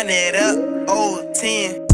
Run it up, old 10.